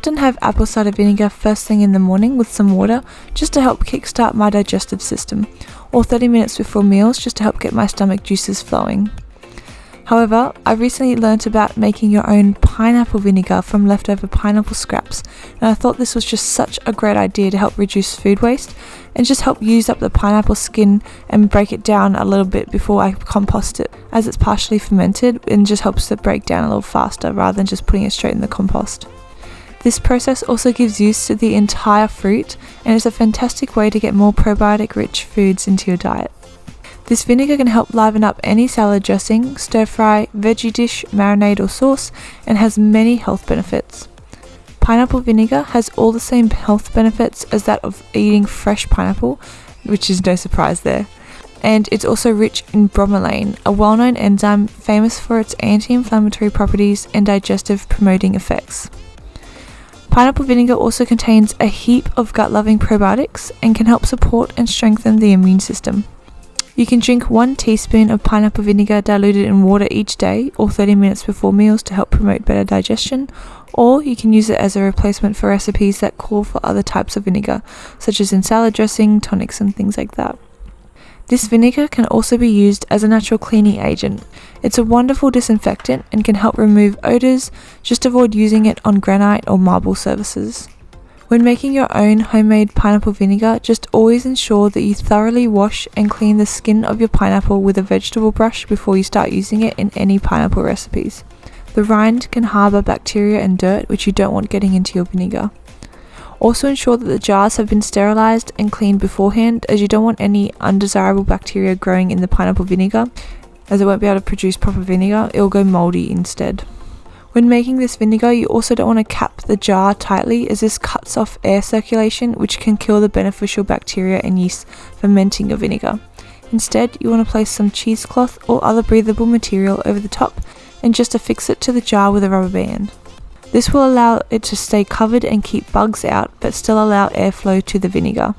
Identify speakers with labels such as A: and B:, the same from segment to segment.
A: often have apple cider vinegar first thing in the morning with some water just to help kickstart my digestive system, or 30 minutes before meals just to help get my stomach juices flowing. However, I recently learnt about making your own pineapple vinegar from leftover pineapple scraps, and I thought this was just such a great idea to help reduce food waste and just help use up the pineapple skin and break it down a little bit before I compost it, as it's partially fermented and just helps it break down a little faster rather than just putting it straight in the compost. This process also gives use to the entire fruit and is a fantastic way to get more probiotic rich foods into your diet. This vinegar can help liven up any salad dressing, stir fry, veggie dish, marinade or sauce and has many health benefits. Pineapple vinegar has all the same health benefits as that of eating fresh pineapple, which is no surprise there. And it's also rich in bromelain, a well known enzyme famous for its anti inflammatory properties and digestive promoting effects. Pineapple vinegar also contains a heap of gut loving probiotics and can help support and strengthen the immune system. You can drink one teaspoon of pineapple vinegar diluted in water each day or 30 minutes before meals to help promote better digestion, or you can use it as a replacement for recipes that call for other types of vinegar, such as in salad dressing, tonics, and things like that. This vinegar can also be used as a natural cleaning agent. It's a wonderful disinfectant and can help remove odours, just avoid using it on granite or marble surfaces. When making your own homemade pineapple vinegar, just always ensure that you thoroughly wash and clean the skin of your pineapple with a vegetable brush before you start using it in any pineapple recipes. The rind can harbour bacteria and dirt which you don't want getting into your vinegar. Also ensure that the jars have been sterilised and cleaned beforehand as you don't want any undesirable bacteria growing in the pineapple vinegar as it won't be able to produce proper vinegar, it will go mouldy instead. When making this vinegar, you also don't want to cap the jar tightly as this cuts off air circulation which can kill the beneficial bacteria and yeast fermenting your vinegar. Instead, you want to place some cheesecloth or other breathable material over the top and just affix it to the jar with a rubber band. This will allow it to stay covered and keep bugs out but still allow airflow to the vinegar.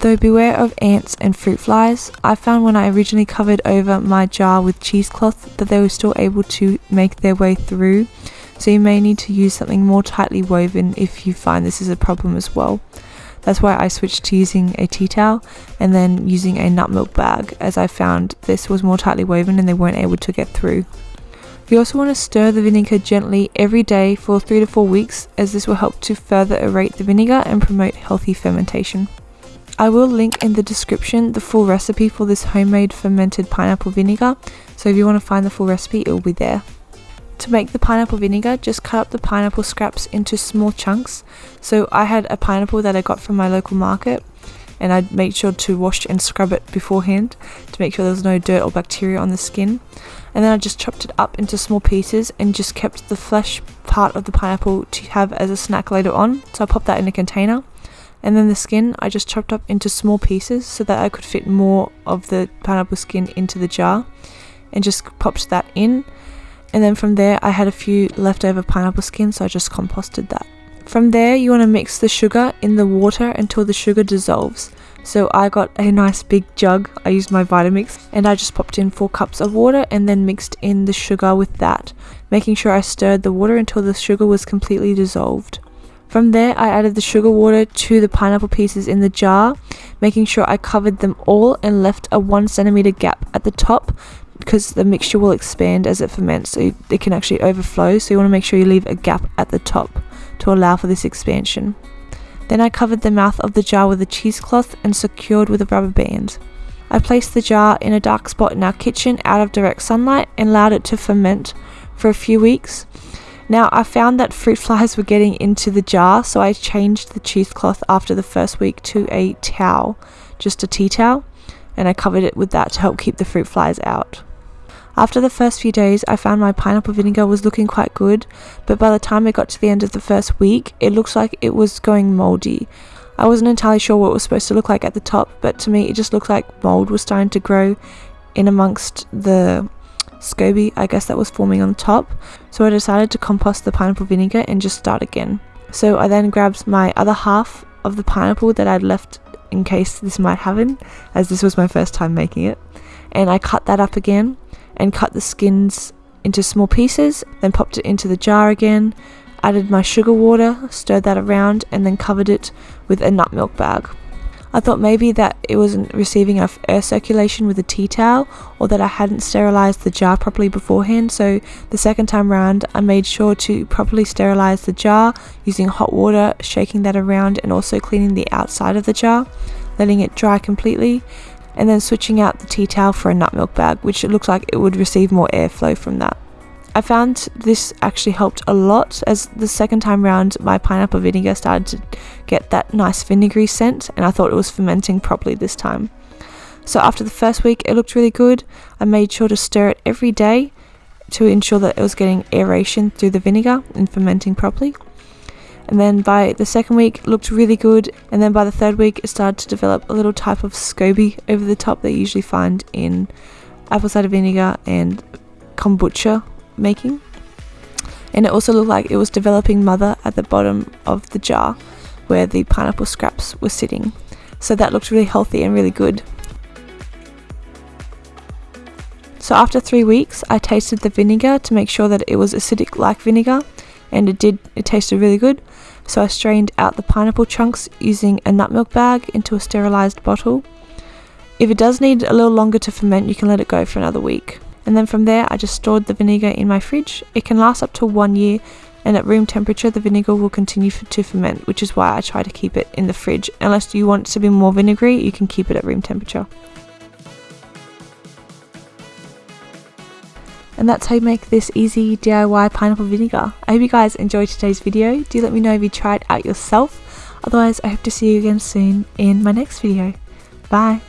A: Though beware of ants and fruit flies, I found when I originally covered over my jar with cheesecloth that they were still able to make their way through, so you may need to use something more tightly woven if you find this is a problem as well. That's why I switched to using a tea towel and then using a nut milk bag as I found this was more tightly woven and they weren't able to get through. You also want to stir the vinegar gently every day for 3 to 4 weeks as this will help to further aerate the vinegar and promote healthy fermentation. I will link in the description the full recipe for this homemade fermented pineapple vinegar, so if you want to find the full recipe it will be there. To make the pineapple vinegar, just cut up the pineapple scraps into small chunks. So I had a pineapple that I got from my local market and I made sure to wash and scrub it beforehand to make sure there was no dirt or bacteria on the skin. And then I just chopped it up into small pieces and just kept the flesh part of the pineapple to have as a snack later on. So I popped that in a container and then the skin I just chopped up into small pieces so that I could fit more of the pineapple skin into the jar and just popped that in and then from there I had a few leftover pineapple skin so I just composted that. From there you want to mix the sugar in the water until the sugar dissolves. So I got a nice big jug, I used my Vitamix and I just popped in 4 cups of water and then mixed in the sugar with that, making sure I stirred the water until the sugar was completely dissolved. From there I added the sugar water to the pineapple pieces in the jar, making sure I covered them all and left a 1 centimeter gap at the top because the mixture will expand as it ferments so it can actually overflow so you want to make sure you leave a gap at the top to allow for this expansion. Then I covered the mouth of the jar with a cheesecloth and secured with a rubber band. I placed the jar in a dark spot in our kitchen out of direct sunlight and allowed it to ferment for a few weeks now I found that fruit flies were getting into the jar so I changed the cheesecloth after the first week to a towel, just a tea towel, and I covered it with that to help keep the fruit flies out. After the first few days, I found my pineapple vinegar was looking quite good, but by the time it got to the end of the first week, it looked like it was going moldy. I wasn't entirely sure what it was supposed to look like at the top, but to me it just looked like mold was starting to grow in amongst the SCOBY, I guess that was forming on top. So I decided to compost the pineapple vinegar and just start again. So I then grabbed my other half of the pineapple that I'd left in case this might happen, as this was my first time making it. And I cut that up again and cut the skins into small pieces, then popped it into the jar again. added my sugar water, stirred that around, and then covered it with a nut milk bag. I thought maybe that it wasn't receiving enough air circulation with a tea towel or that I hadn't sterilized the jar properly beforehand. So the second time round, I made sure to properly sterilize the jar using hot water, shaking that around, and also cleaning the outside of the jar, letting it dry completely, and then switching out the tea towel for a nut milk bag, which it looked like it would receive more airflow from that. I found this actually helped a lot as the second time round my pineapple vinegar started to get that nice vinegary scent and I thought it was fermenting properly this time. So after the first week it looked really good. I made sure to stir it every day to ensure that it was getting aeration through the vinegar and fermenting properly. And then by the second week looked really good and then by the third week it started to develop a little type of SCOBY over the top that you usually find in apple cider vinegar and kombucha making. And it also looked like it was developing mother at the bottom of the jar where the pineapple scraps were sitting. So that looked really healthy and really good. So after three weeks, I tasted the vinegar to make sure that it was acidic like vinegar, and it did, it tasted really good. So I strained out the pineapple chunks using a nut milk bag into a sterilized bottle. If it does need a little longer to ferment, you can let it go for another week and then from there I just stored the vinegar in my fridge. It can last up to one year and at room temperature the vinegar will continue to ferment which is why I try to keep it in the fridge. Unless you want it to be more vinegary you can keep it at room temperature. And that's how you make this easy DIY pineapple vinegar. I hope you guys enjoyed today's video. Do let me know if you tried it out yourself. Otherwise I hope to see you again soon in my next video. Bye!